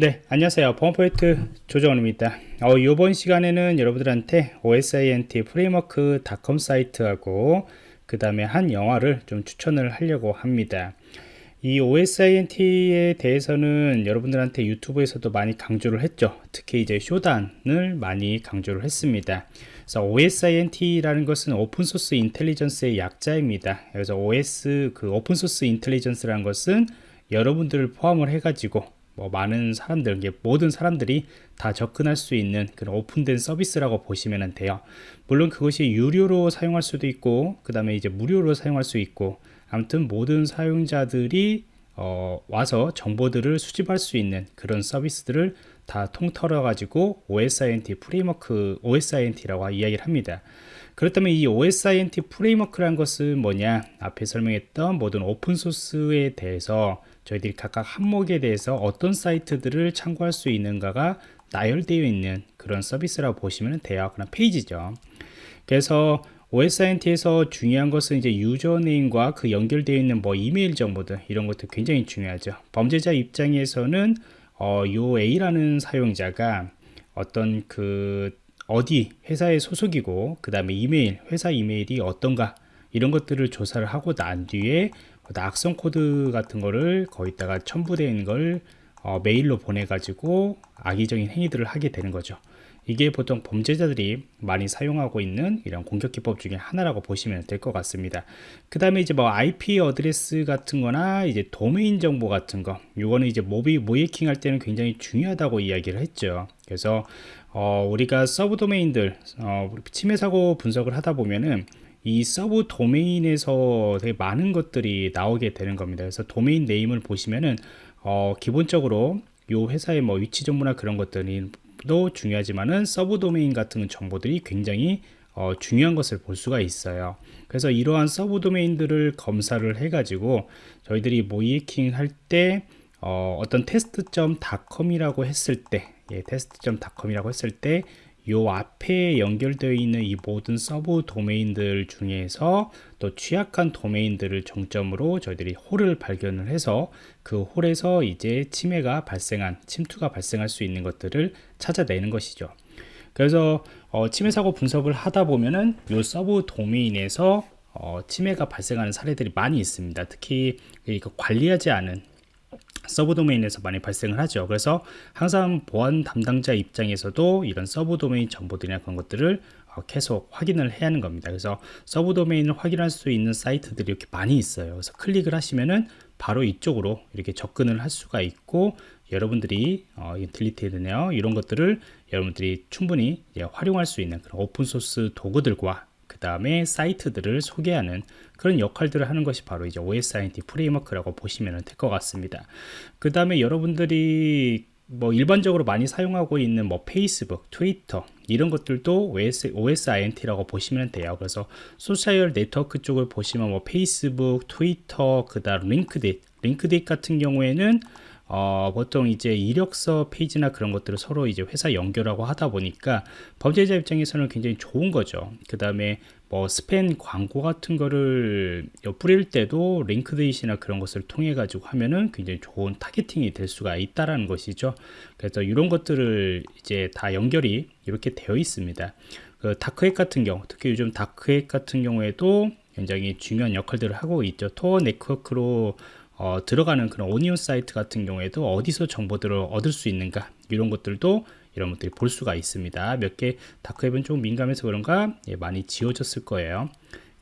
네 안녕하세요. 범포인트 조정원입니다. 어, 이번 시간에는 여러분들한테 OSINT framework.com 사이트하고 그 다음에 한 영화를 좀 추천을 하려고 합니다. 이 OSINT에 대해서는 여러분들한테 유튜브에서도 많이 강조를 했죠. 특히 이제 Shodan을 많이 강조를 했습니다. 그래서 OSINT라는 것은 open source intelligence의 약자입니다. 그래서 OS 그 open source intelligence라는 것은 여러분들을 포함을 해 가지고 뭐 많은 사람들 모든 사람들이 다 접근할 수 있는 그런 open된 서비스라고 보시면 돼요. 물론 그것이 유료로 사용할 수도 있고 그 다음에 이제 무료로 사용할 수 있고 아무튼 모든 사용자들이 어, 와서 정보들을 수집할 수 있는 그런 서비스들을 다 통틀어 가지고 OSINT framework OSINT라고 이야기를 합니다 그렇다면 이 OSINT framework란 것은 뭐냐? 앞에 설명했던 모든 open source에 대해서 저희들이 각각 항목에 대해서 어떤 사이트들을 참고할 수 있는가가 나열되어 있는 그런 서비스라고 보시면 돼요. 그런 페이지죠. 그래서 OSINT에서 중요한 것은 이제 username과 그 연결되어 있는 뭐 이메일 정보들 이런 것도 굉장히 중요하죠. 범죄자 입장에서는 어, 요 A라는 사용자가 어떤 그 어디 회사의 소속이고 그 다음에 이메일 회사 이메일이 어떤가 이런 것들을 조사를 하고 난 뒤에 악성 코드 같은 거를 거기다가 첨부된 걸 어, 메일로 보내 가지고 악의적인 행위들을 하게 되는 거죠. 이게 보통 범죄자들이 많이 사용하고 있는 이런 공격 기법 중에 하나라고 보시면 될 것 같습니다. 그 다음에 이제 뭐 IP address 같은 거나 이제 도메인 정보 같은 거 이거는 이제 모의 모의해킹 할 때는 굉장히 중요하다고 이야기를 했죠 그래서 어, 우리가 sub 도메인들 어, 침해 사고 분석을 하다 보면은 이 sub 도메인에서 되게 많은 것들이 나오게 되는 겁니다. 그래서 도메인 네임을 보시면은 어, 기본적으로 요 회사의 뭐 위치 정보나 그런 것들이 도 중요하지만은 sub 도메인 같은 정보들이 굉장히 어, 중요한 것을 볼 수가 있어요. 그래서 이러한 sub 도메인들을 검사를 해 가지고 저희들이 모의해킹 할 때 어, 떤 test.com이라고 했을 때 예, test.com이라고 했을 때 요 앞에 연결되어 있는 이 모든 sub 도메인들 중에서 또 취약한 도메인들을 중점으로 저희들이 hole을 발견을 해서 그 hole에서 이제 침해가 발생한 침투가 발생할 수 있는 것들을 찾아내는 것이죠. 그래서 어, 침해 사고 분석을 하다 보면은 요 sub 도메인에서 어, 침해가 발생하는 사례들이 많이 있습니다. 특히 이거 관리하지 않은 sub 도메인에서 많이 발생을 하죠. 그래서 항상 보안 담당자 입장에서도 이런 sub 도메인 정보들이나 그런 것들을 어, 계속 확인을 해야 하는 겁니다. 그래서 sub 도메인을 확인할 수 있는 사이트들이 이렇게 많이 있어요. 그래서 클릭을 하시면은 바로 이쪽으로 이렇게 접근을 할 수가 있고 여러분들이 어, 딜리트되네요 이런 것들을 여러분들이 충분히 활용할 수 있는 그런 오픈소스 도구들과 그 다음에 사이트들을 소개하는 그런 역할들을 하는 것이 바로 이제 OSINT 프레임워크라고 보시면 될 것 같습니다. 그 다음에 여러분들이 뭐 일반적으로 많이 사용하고 있는 뭐 페이스북, 트위터 이런 것들도 OS, OSINT라고 보시면 돼요. 그래서 소셜 네트워크 쪽을 보시면 뭐 페이스북, 트위터, 그 다음 LinkedIn, LinkedIn 같은 경우에는 어, 보통 이제 이력서 페이지나 그런 것들을 서로 이제 회사 연결하고 하다 보니까 범죄자 입장에서는 굉장히 좋은 거죠. 그 다음에 뭐 스팸 광고 같은 거를 뿌릴 때도 LinkedIn이나 그런 것을 통해 가지고 하면은 굉장히 좋은 targeting이 될 수가 있다라는 것이죠. 그래서 이런 것들을 이제 다 연결이 이렇게 되어 있습니다. 그 다크핵 같은 경우, 특히 요즘 다크핵 같은 경우에도 굉장히 중요한 역할들을 하고 있죠. 토어 네트워크로 어, 들어가는 그런 오니온 사이트 같은 경우에도 어디서 정보들을 얻을 수 있는가 이런 것들도 이런 것들이 볼 수가 있습니다. 몇 개 다크웹은 좀 민감해서 그런가 예, 많이 지워졌을 거예요.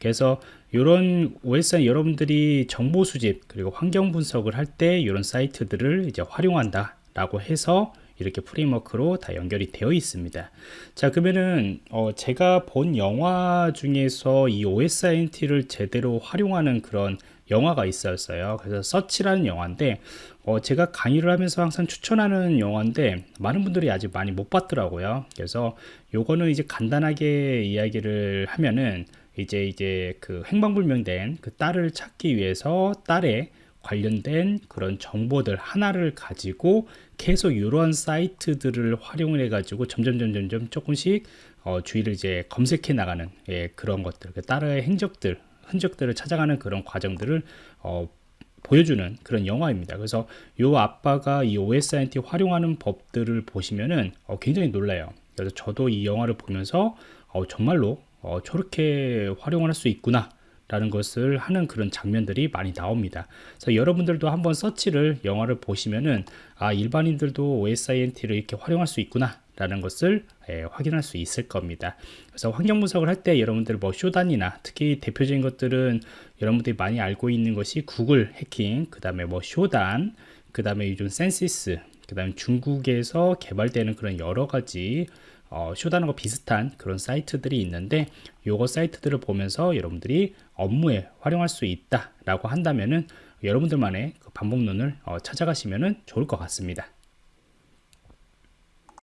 그래서 이런 OS는 여러분들이 정보 수집 그리고 환경 분석을 할 때 이런 사이트들을 이제 활용한다 라고 해서 이렇게 프레임워크로 다 연결이 되어 있습니다. 자 그러면은 어 제가 본 영화 중에서 이 OSINT를 제대로 활용하는 그런 영화가 있었어요. 그래서 서치라는 영화인데 어, 제가 강의를 하면서 항상 추천하는 영화인데 많은 분들이 아직 많이 못 봤더라고요. 그래서 요거는 이제 간단하게 이야기를 하면은 이제 이제 그 행방불명된 그 딸을 찾기 위해서 딸의 관련된 그런 정보들 하나를 가지고 계속 이러한 사이트들을 활용을 해 가지고 점점 점점 점 조금씩 어, 주위를 이제 검색해 나가는 예, 그런 것들 그 딸의 행적들 흔적들을 찾아가는 그런 과정들을 어, 보여주는 그런 영화입니다. 그래서 요 아빠가 이 OSINT 활용하는 법들을 보시면은 어, 굉장히 놀라요. 그래서 저도 이 영화를 보면서 어, 정말로 어, 저렇게 활용을 할수 있구나 라는 것을 하는 그런 장면들이 많이 나옵니다. 그래서 여러분들도 한번 서치를 영화를 보시면은 아 일반인들도 OSINT를 이렇게 활용할 수 있구나 라는 것을 예, 확인할 수 있을 겁니다. 그래서 환경 분석을 할 때 여러분들 뭐 Shodan이나 특히 대표적인 것들은 여러분들이 많이 알고 있는 것이 구글 해킹, 그 다음에 뭐 Shodan, 그 다음에 요즘 Censys, 그 다음에 중국에서 개발되는 그런 여러 가지 어, Shodan과 비슷한 그런 사이트들이 있는데 요거 사이트들을 보면서 여러분들이 업무에 활용할 수 있다 라고 한다면은 여러분들만의 그 방법론을 어, 찾아가시면 좋을 것 같습니다